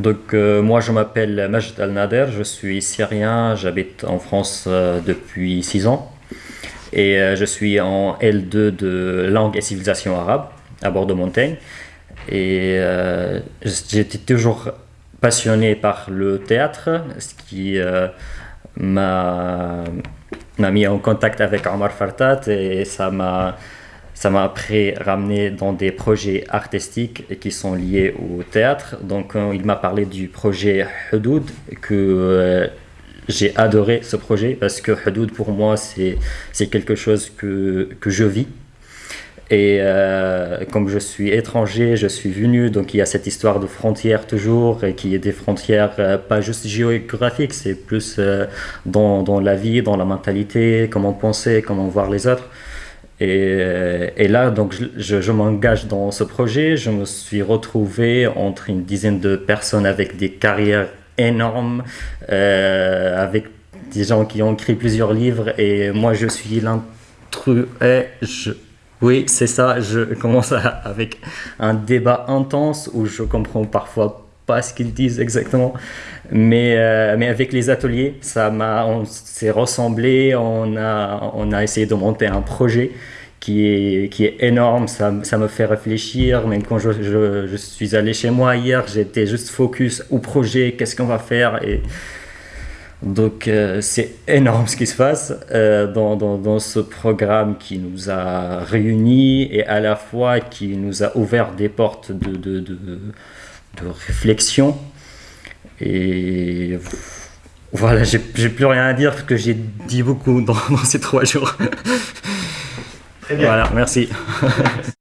Donc euh, moi je m'appelle Majd Al-Nader, je suis syrien, j'habite en France euh, depuis 6 ans. Et euh, je suis en L2 de langue et civilisation arabe à Bordeaux-Montaigne et j'étais toujours passionné par le théâtre, ce qui m'a mis en contact avec Omar Fartat et ça m'a ça m'a après ramené dans des projets artistiques qui sont liés au théâtre. Donc euh, il m'a parlé du projet Hudoud, que euh, j'ai adoré ce projet parce que Hudoud pour moi c'est quelque chose que, que je vis. Et euh, comme je suis étranger, je suis venu, donc il y a cette histoire de frontières toujours, et qui est des frontières pas juste géographiques, c'est plus dans, dans, la vie, dans la mentalité, comment penser, comment voir les autres. Et, là, donc, je, je m'engage dans ce projet. Je me suis retrouvé entre une dizaine de personnes avec des carrières énormes, euh, avec des gens qui ont écrit plusieurs livres. Et moi, je suis l'intrus. Oui, c'est ça. Je commence avec un débat intense où je comprends parfois pas ce qu'ils disent exactement. Mais, euh, mais avec les ateliers, ça m'a, on s'est ressemblé, on a, on a essayé de monter un projet qui est, qui est énorme, ça, ça me fait réfléchir. Même quand je, je, suis allé chez moi hier, j'étais juste focus au projet, qu'est-ce qu'on va faire. Et donc euh, c'est énorme ce qui se passe euh, dans, dans, ce programme qui nous a réunis et à la fois qui nous a ouvert des portes de, de réflexion. Et voilà, j'ai plus rien à dire parce que j'ai dit beaucoup dans, dans ces trois jours. Très bien. Voilà, merci.